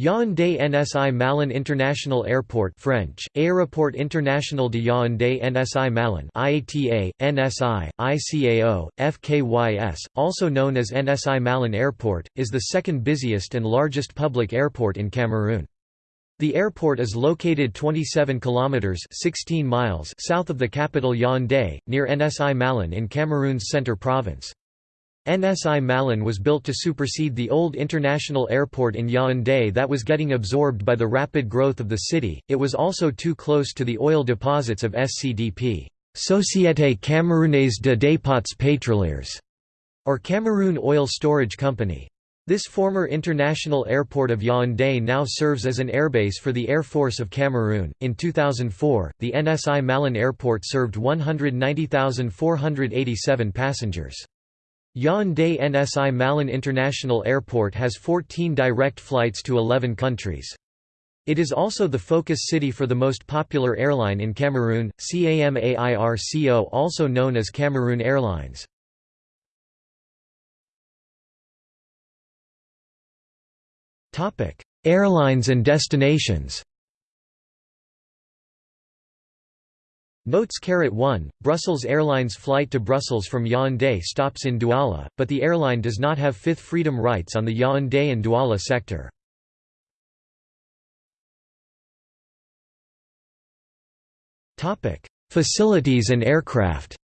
Yaoundé Nsimalen International Airport French, Aéroport International de Yaoundé Nsimalen IATA, NSI, ICAO, FKYS, also known as Nsimalen Airport, is the second busiest and largest public airport in Cameroon. The airport is located 27 kilometers 16 miles south of the capital Yaoundé, near Nsimalen in Cameroon's Centre province. Nsimalen was built to supersede the old international airport in Yaoundé that was getting absorbed by the rapid growth of the city. It was also too close to the oil deposits of SCDP, Société Camerounaise de Dépots Pétroliers, or Cameroon Oil Storage Company. This former international airport of Yaoundé now serves as an airbase for the Air Force of Cameroon. In 2004, the Nsimalen Airport served 190,487 passengers. Yaoundé Nsimalen International Airport has 14 direct flights to 11 countries. It is also the focus city for the most popular airline in Cameroon, Camair-Co also known as Cameroon Airlines. Airlines and destinations Notes Caret 1, Brussels Airlines flight to Brussels from Yaoundé stops in Douala, but the airline does not have Fifth Freedom rights on the Yaoundé and Douala sector. Facilities and aircraft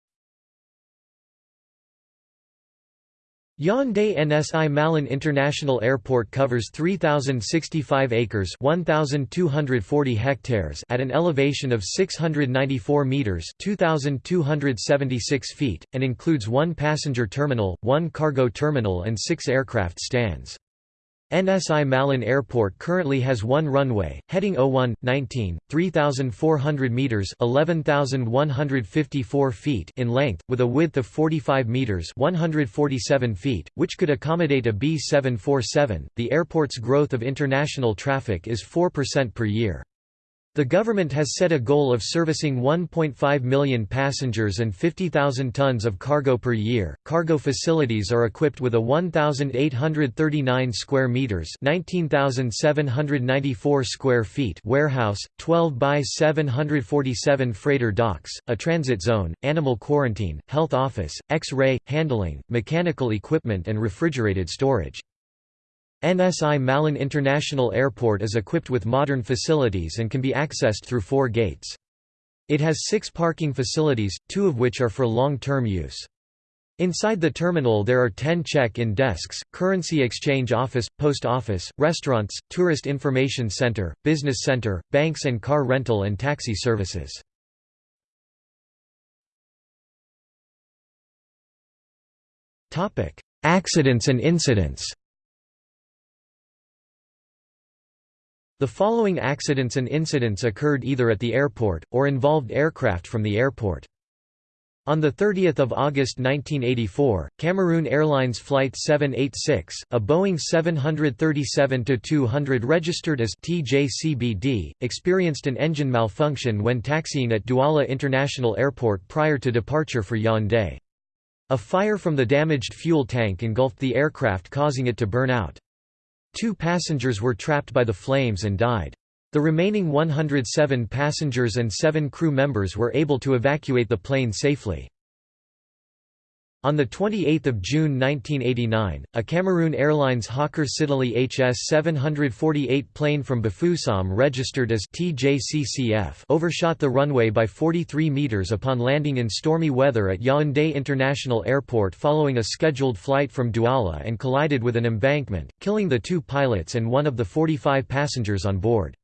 Yaoundé Nsimalen International Airport covers 3065 acres, 1240 hectares at an elevation of 694 meters, 2276 feet and includes one passenger terminal, one cargo terminal and 6 aircraft stands. Nsimalen Airport currently has one runway, heading 01, 19, 3,400 metres 11,154 feet in length, with a width of 45 metres 147 feet, which could accommodate a B747. The airport's growth of international traffic is 4% per year. The government has set a goal of servicing 1.5 million passengers and 50,000 tons of cargo per year. Cargo facilities are equipped with a 1,839 square meters (19,794 square feet) warehouse, 12 by 747 freighter docks, a transit zone, animal quarantine, health office, X-ray, handling, mechanical equipment, and refrigerated storage. Nsimalen International Airport is equipped with modern facilities and can be accessed through four gates. It has six parking facilities, two of which are for long-term use. Inside the terminal there are 10 check-in desks, currency exchange office, post office, restaurants, tourist information center, business center, banks and car rental and taxi services. Accidents and incidents The following accidents and incidents occurred either at the airport, or involved aircraft from the airport. On 30 August 1984, Cameroon Airlines Flight 786, a Boeing 737-200 registered as TJCBD, experienced an engine malfunction when taxiing at Douala International Airport prior to departure for Yaoundé. A fire from the damaged fuel tank engulfed the aircraft causing it to burn out. Two passengers were trapped by the flames and died. The remaining 107 passengers and seven crew members were able to evacuate the plane safely. On 28 June 1989, a Cameroon Airlines Hawker Siddeley HS-748 plane from Bafoussam registered as TJCCF overshot the runway by 43 metres upon landing in stormy weather at Yaoundé International Airport following a scheduled flight from Douala and collided with an embankment, killing the two pilots and one of the 45 passengers on board.